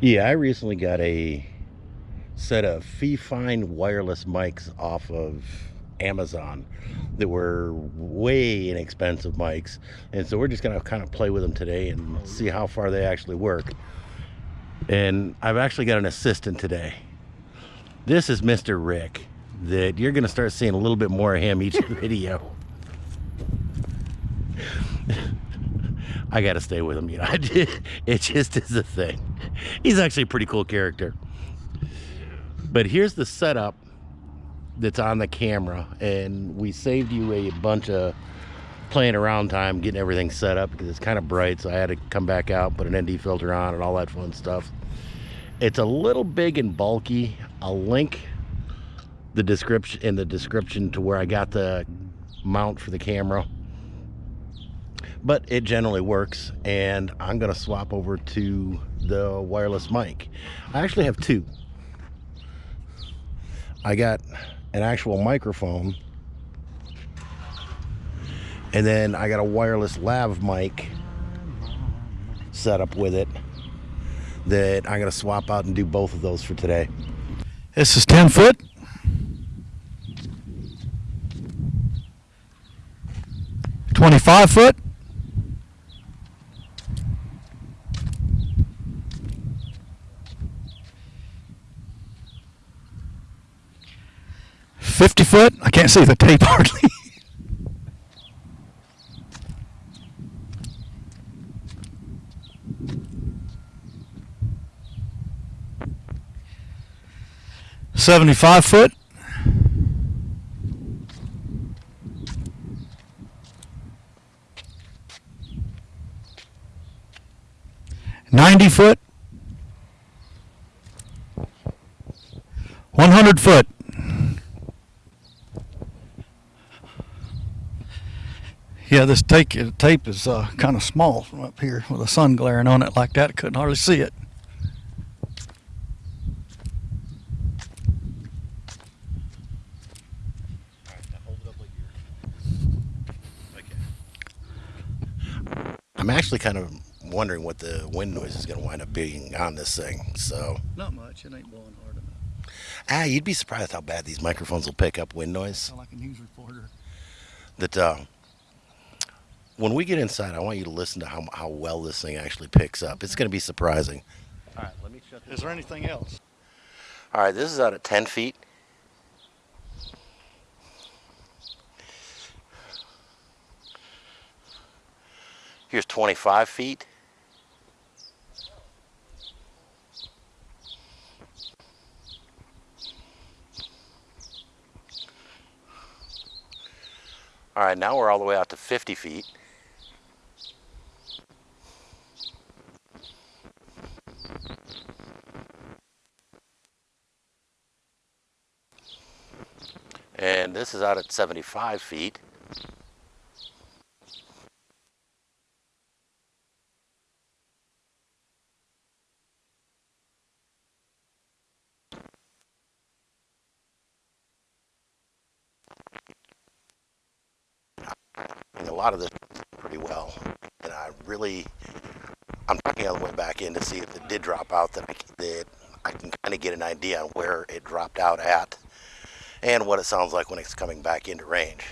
Yeah, I recently got a set of Fifine wireless mics off of Amazon that were way inexpensive mics. And so we're just going to kind of play with them today and see how far they actually work. And I've actually got an assistant today. This is Mr. Rick that you're going to start seeing a little bit more of him each video. I got to stay with him. You know, it just is a thing. He's actually a pretty cool character. But here's the setup that's on the camera, and we saved you a bunch of playing around time getting everything set up because it's kind of bright, so I had to come back out, put an ND filter on, and all that fun stuff. It's a little big and bulky. I'll link the description in the description to where I got the mount for the camera but it generally works and I'm gonna swap over to the wireless mic. I actually have two. I got an actual microphone and then I got a wireless lav mic set up with it that I'm gonna swap out and do both of those for today. This is 10 foot. 25 foot. Fifty foot. I can't see the tape hardly. Seventy-five foot. 90 foot, 100 foot. Yeah, this tape, tape is uh, kind of small from up here with the sun glaring on it like that. I couldn't hardly see it. I'm actually kind of wondering what the wind noise is going to wind up being on this thing. So not much. It ain't blowing hard enough. Ah, you'd be surprised how bad these microphones will pick up wind noise. Sound like a news reporter. That uh, when we get inside, I want you to listen to how how well this thing actually picks up. It's going to be surprising. All right, let me shut. Is there anything else? All right, this is out at 10 feet. Here's 25 feet. All right, now we're all the way out to 50 feet. And this is out at 75 feet. a lot of this pretty well. And I really, I'm talking all the way back in to see if it did drop out that I, that I can kind of get an idea on where it dropped out at and what it sounds like when it's coming back into range.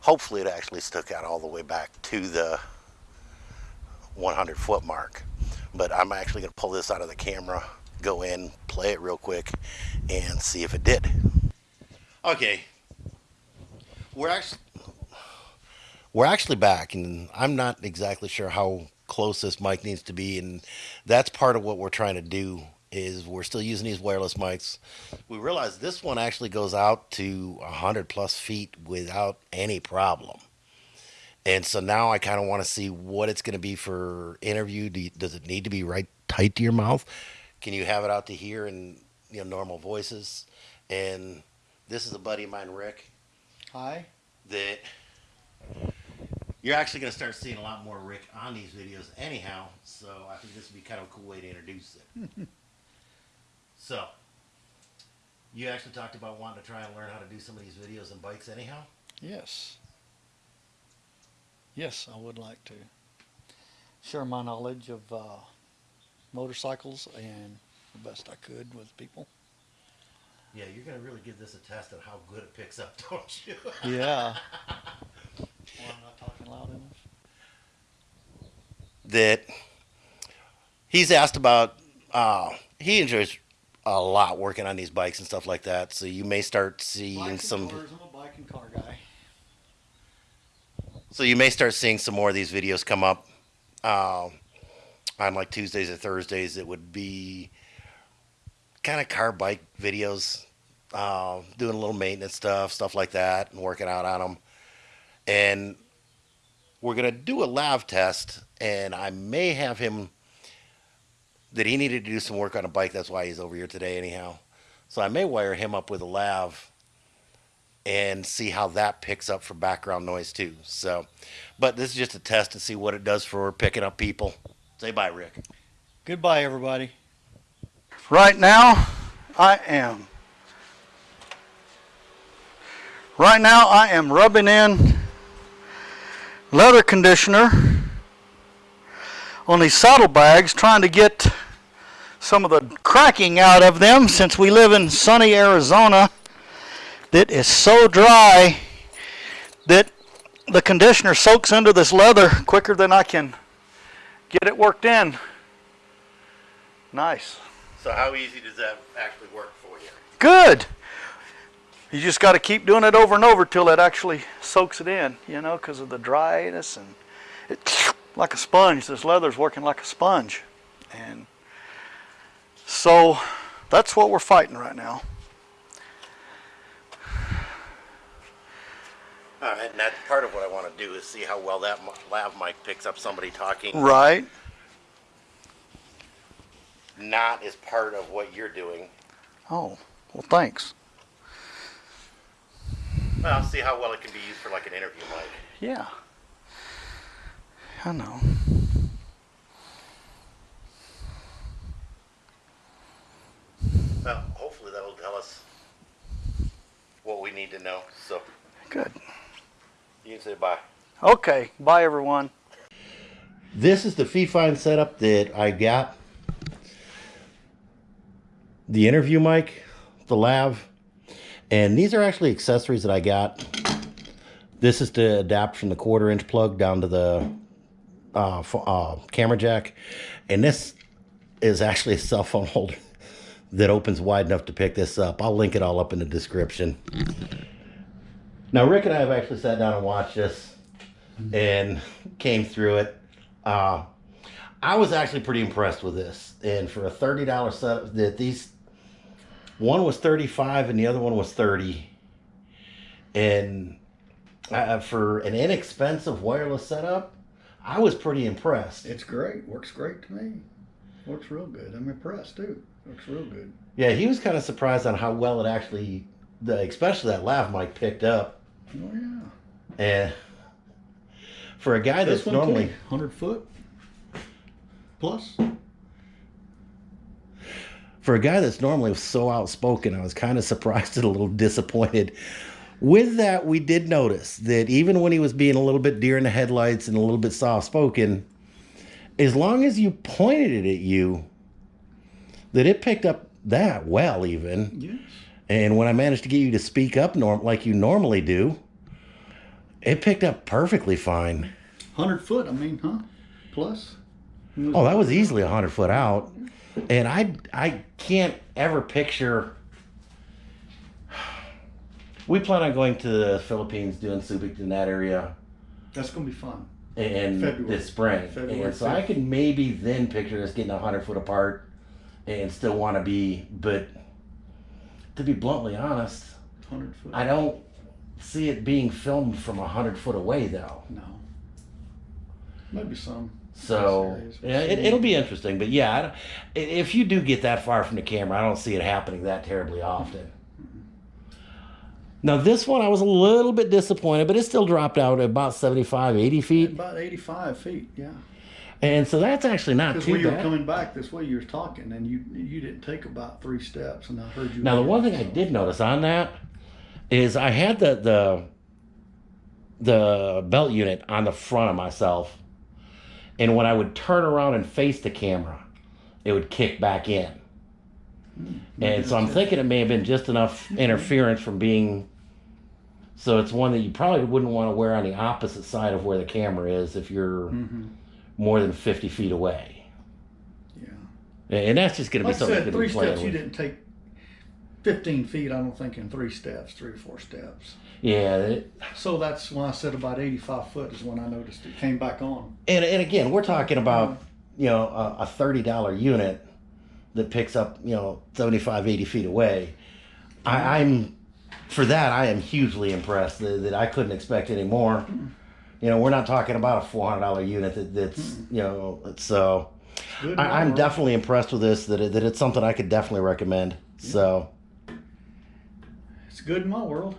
Hopefully it actually stuck out all the way back to the 100 foot mark. But I'm actually going to pull this out of the camera, go in, play it real quick, and see if it did. Okay. We're actually we're actually back, and I'm not exactly sure how close this mic needs to be, and that's part of what we're trying to do is we're still using these wireless mics. We realize this one actually goes out to 100 plus feet without any problem. And so now I kind of want to see what it's going to be for interview. Do you, does it need to be right tight to your mouth? Can you have it out to here in you know normal voices? And this is a buddy of mine, Rick. Hi. That you're actually going to start seeing a lot more Rick on these videos anyhow. So I think this would be kind of a cool way to introduce it. so, you actually talked about wanting to try and learn how to do some of these videos and bikes anyhow? Yes. Yes, I would like to share my knowledge of uh, motorcycles and the best I could with people. Yeah, you're gonna really give this a test of how good it picks up, don't you? Yeah. well, I'm not talking loud enough. that he's asked about. Uh, he enjoys a lot working on these bikes and stuff like that. So you may start seeing some. cars, I'm a bike and car guy. So you may start seeing some more of these videos come up uh, on like Tuesdays or Thursdays. It would be kind of car bike videos, uh, doing a little maintenance stuff, stuff like that, and working out on them. And we're gonna do a lav test, and I may have him that he needed to do some work on a bike. That's why he's over here today, anyhow. So I may wire him up with a lav and see how that picks up for background noise too. So, but this is just a test to see what it does for picking up people. Say bye, Rick. Goodbye, everybody. Right now, I am. Right now, I am rubbing in leather conditioner on these saddlebags, trying to get some of the cracking out of them since we live in sunny Arizona that is so dry that the conditioner soaks into this leather quicker than I can get it worked in. Nice. So, how easy does that actually work for you? Good. You just got to keep doing it over and over till it actually soaks it in, you know, because of the dryness and it's like a sponge. This leather's working like a sponge. And so that's what we're fighting right now. All right, and that's part of what I want to do is see how well that lav mic picks up somebody talking, Right. not as part of what you're doing. Oh, well, thanks. Well, see how well it can be used for like an interview mic. Yeah. I know. Well, hopefully that'll tell us what we need to know. So Good. you can say bye. Okay. Bye, everyone. This is the Fifine setup that I got. The interview mic, the lav, and these are actually accessories that I got. This is to adapt from the quarter inch plug down to the uh, pho- uh, camera jack, and this is actually a cell phone holder that opens wide enough to pick this up. I'll link it all up in the description. Now, Rick and I have actually sat down and watched this and came through it. Uh, I was actually pretty impressed with this, and for a thirty dollar set, that these one was thirty five and the other one was thirty, and uh, for an inexpensive wireless setup, I was pretty impressed. It's great. Works great to me. Works real good. I'm impressed too. Works real good. Yeah, he was kind of surprised on how well it actually, the especially that lav mic picked up, Oh yeah. and for a guy that's This normally. hundred foot plus. for a guy that's normally so outspoken, I was kind of surprised and a little disappointed. With that, we did notice that even when he was being a little bit deer in the headlights and a little bit soft spoken, as long as you pointed it at you, that it picked up that well, even. Yes. And when I managed to get you to speak up norm like you normally do, it picked up perfectly fine. Hundred foot. I mean, huh? Plus. Oh, that was easily a hundred foot out, and I I can't ever picture. We plan on going to the Philippines, doing Subic in that area That's gonna be fun. in February. this spring, February and so I 5th. can maybe then picture us getting a hundred foot apart, and still want to be. But to be bluntly honest, Hundred foot. I don't see it being filmed from a hundred foot away though. no. Maybe some. So yeah, it, it'll be interesting. But yeah, i- if you do get that far from the camera, I don't see it happening that terribly often. Now this one, I was a little bit disappointed, but it still dropped out at about 75, 80 feet, About eighty-five feet. Yeah. And so that's actually not too you were bad. coming back this way, you were talking, and you you didn't take about three steps, and I heard you. Now the one thing I did notice on that is I had the the the belt unit on the front of myself, and when I would turn around and face the camera, it would kick back in. And so I'm thinking it may have been just enough interference from being. So it's one that you probably wouldn't want to wear on the opposite side of where the camera is if you're Mm-hmm. More than 50 feet away. Yeah. And that's just going to be Like I something said, three steps. You didn't take fifteen feet. I don't think in three steps, three or four steps. Yeah, So that's when I said about eighty-five foot is when I noticed it came back on. and and again, we're talking about you know a, a thirty dollar unit that picks up you know 75, 80 feet away. I, I'm for that I am hugely impressed that, that I couldn't expect any more. Mm-hmm. You know, we're not talking about a four hundred dollar unit that, that's you know so. Good I, I'm definitely impressed with this. That it, that it's something I could definitely recommend. So It's good in my world.